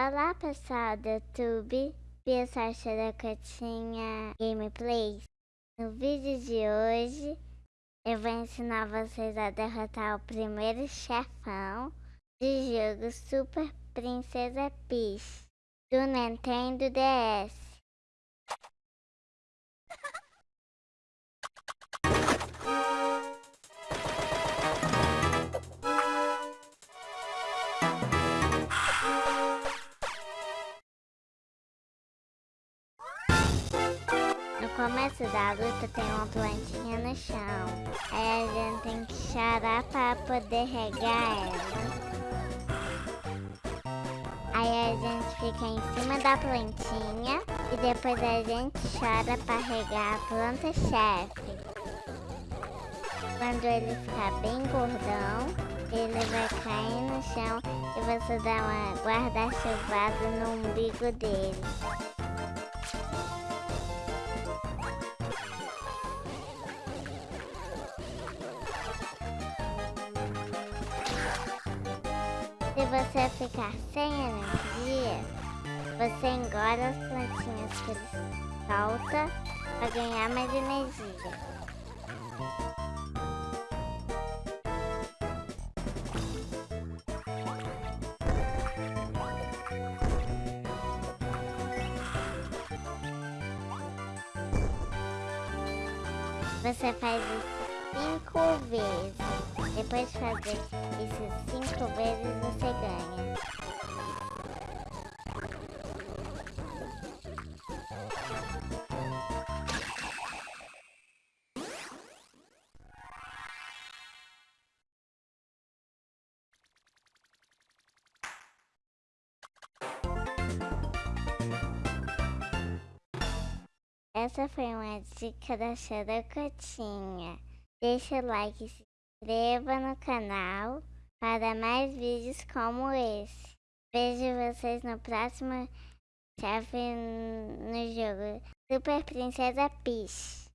Olá pessoal do YouTube, pessoal Xerocotinha Gameplays. No vídeo de hoje eu vou ensinar vocês a derrotar o primeiro chefão do jogo Super Princesa Peach do Nintendo DS. Começo da luta tem uma plantinha no chão. Aí a gente tem que chorar para poder regar ela. Aí a gente fica em cima da plantinha e depois a gente chora para regar a planta chefe. Quando ele ficar bem gordão, ele vai cair no chão e você dá uma guarda-chuvada no umbigo dele. Se você ficar sem energia, você engole as plantinhas que ele solta para ganhar mais energia. Você faz isso cinco vezes. Depois de fazer isso cinco vezes, Essa foi uma dica da Xerocotinha. Deixe o like e se inscreva no canal para mais vídeos como esse. Vejo vocês no próximo chefe no jogo Super Princesa Peach.